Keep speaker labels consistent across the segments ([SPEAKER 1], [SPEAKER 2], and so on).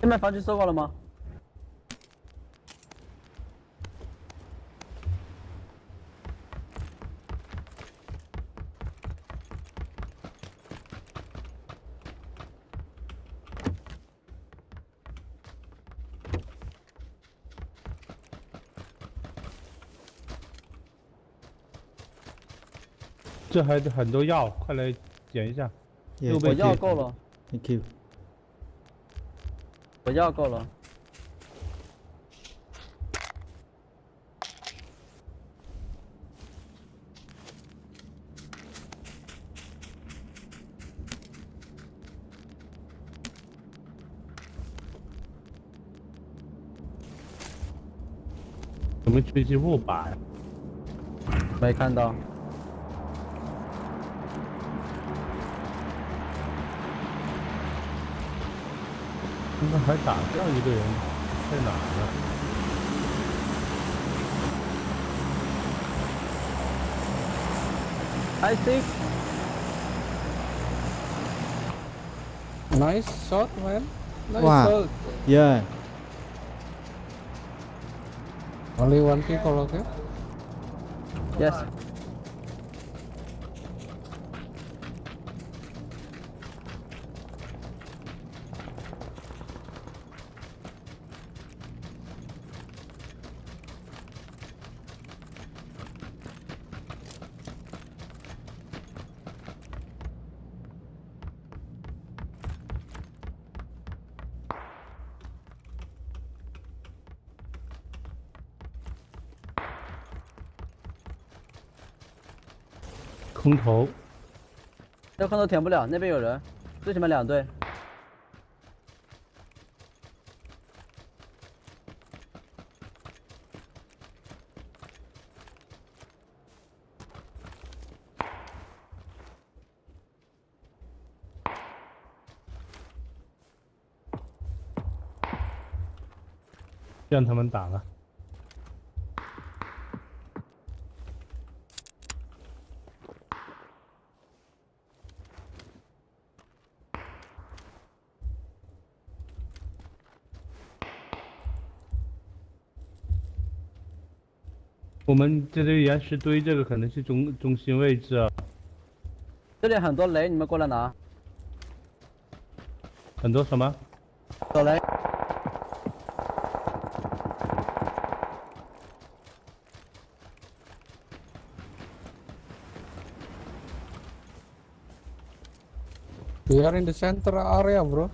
[SPEAKER 1] 对面房区收过了吗？
[SPEAKER 2] 这还很多药，快来捡一下。
[SPEAKER 3] Yeah,
[SPEAKER 1] 我药够了
[SPEAKER 3] ，thank you.
[SPEAKER 1] 我药够了。
[SPEAKER 2] 怎么狙击步把呀，
[SPEAKER 1] 没看到。
[SPEAKER 2] 那还打这样一个人，在哪儿呢
[SPEAKER 1] ？I see。
[SPEAKER 4] Nice shot, man. Nice
[SPEAKER 3] Wow.
[SPEAKER 4] shot.
[SPEAKER 3] Yeah.
[SPEAKER 4] Only one people, okay?
[SPEAKER 1] Yes。
[SPEAKER 2] 空投，
[SPEAKER 1] 这空投舔不了，那边有人，最起码两队。
[SPEAKER 2] 让他们打了。我们这里岩石堆，这个可能是中中心位置啊，
[SPEAKER 1] 这里很多雷，你们过来拿。
[SPEAKER 2] 很多什么？
[SPEAKER 1] 走雷。
[SPEAKER 4] We are in the center area, bro.
[SPEAKER 1] 《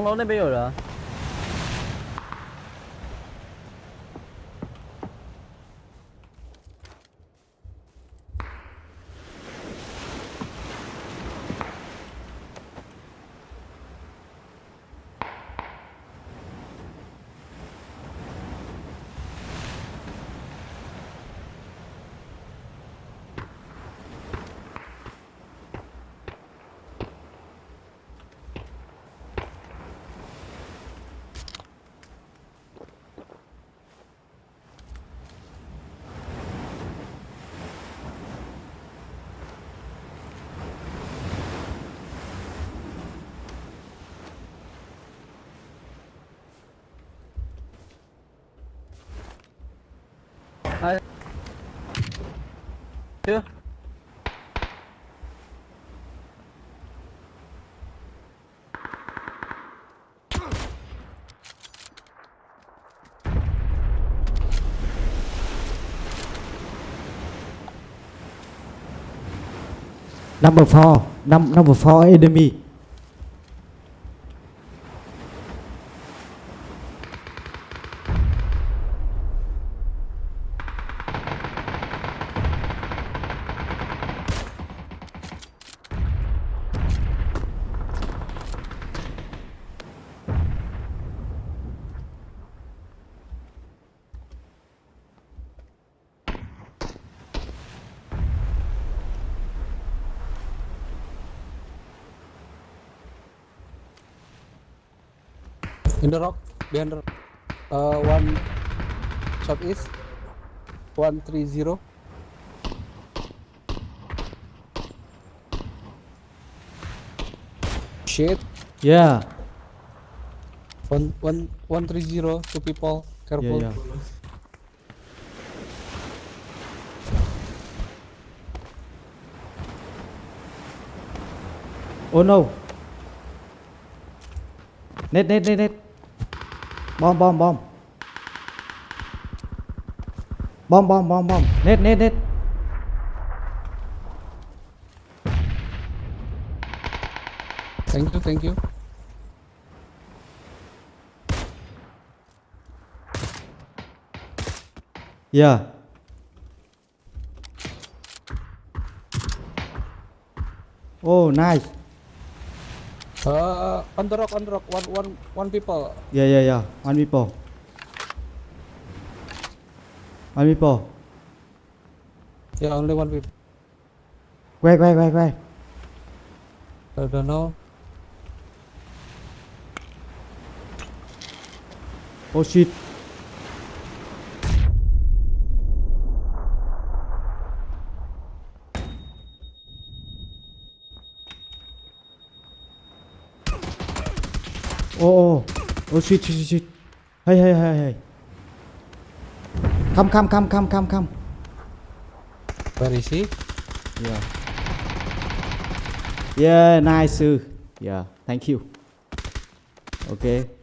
[SPEAKER 1] 红楼》那边有人。chứ.
[SPEAKER 3] Number four, number four, enemy.
[SPEAKER 4] In the rock, behind the rock. Uh, one southeast. One three zero. Shit.
[SPEAKER 3] Yeah.
[SPEAKER 4] One one one three zero. Two people.
[SPEAKER 3] Yeah,
[SPEAKER 4] Careful.
[SPEAKER 3] yeah. Oh no. Net, net, net, net. Bom, bom, bom. Bom, bom, bom, bom. Net, net, net.
[SPEAKER 4] Thank you. Thank you.
[SPEAKER 3] Yeah. Oh, nice.
[SPEAKER 4] Uh, on the rock. On the rock. One one one people.
[SPEAKER 3] Yeah, yeah, yeah. One people. One people.
[SPEAKER 4] Yeah, only one people.
[SPEAKER 3] Where, where, where, where?
[SPEAKER 4] I don't know.
[SPEAKER 3] Oh shit. Oh, oh, oh shit, shit, shit. Hey, hey, hey, hey. Come, come, come, come, come, come.
[SPEAKER 4] Where is he?
[SPEAKER 3] Yeah. Yeah, nice. Yeah, thank you. Okay.